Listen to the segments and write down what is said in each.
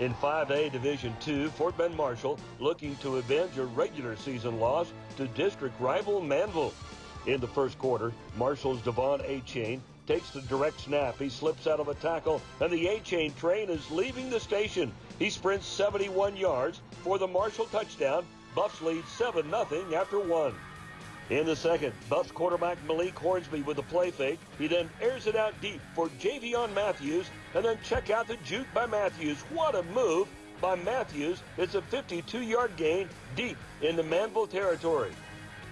In 5A Division II, Fort Bend Marshall looking to avenge a regular season loss to district rival Manvel. In the first quarter, Marshall's De'Von Achane takes the direct snap. He slips out of a tackle, and the Achane train is leaving the station. He sprints 71 yards for the Marshall touchdown. Buffs lead 7 0 after one. In the second, Buffs quarterback Malik Hornsby with a play fake. He then airs it out deep for Javion Matthews, and then check out the juke by Matthews. What a move by Matthews. It's a 52-yard gain deep in the Manvel territory.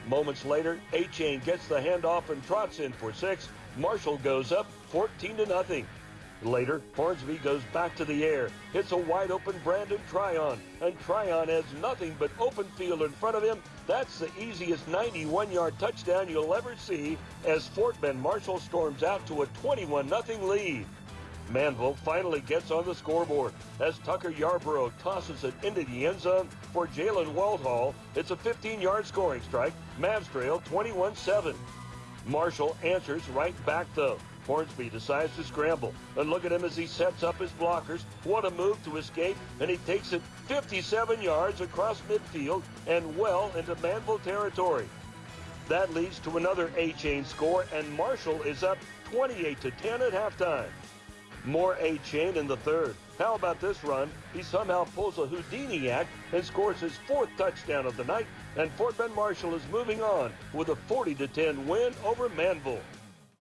Moments later, Achane gets the handoff and trots in for six. Marshall goes up 14 to nothing. Later, Hornsby goes back to the air, hits a wide open Brandon Tryon, and Tryon has nothing but open field in front of him. That's the easiest 91 yard touchdown you'll ever see as Fort Marshall storms out to a 21 0 lead. Manvel finally gets on the scoreboard as Tucker Yarborough tosses it into the end zone for Jalen Waldhall. It's a 15 yard scoring strike. Mavs trail 21 7. Marshall answers right back though. Hornsby decides to scramble. And look at him as he sets up his blockers. What a move to escape. And he takes it 57 yards across midfield and well into Manvel territory. That leads to another Achane score, and Marshall is up 28 to 10 at halftime. More Achane in the third. How about this run? He somehow pulls a Houdini act and scores his fourth touchdown of the night, and Fort Bend Marshall is moving on with a 40 to 10 win over Manvel.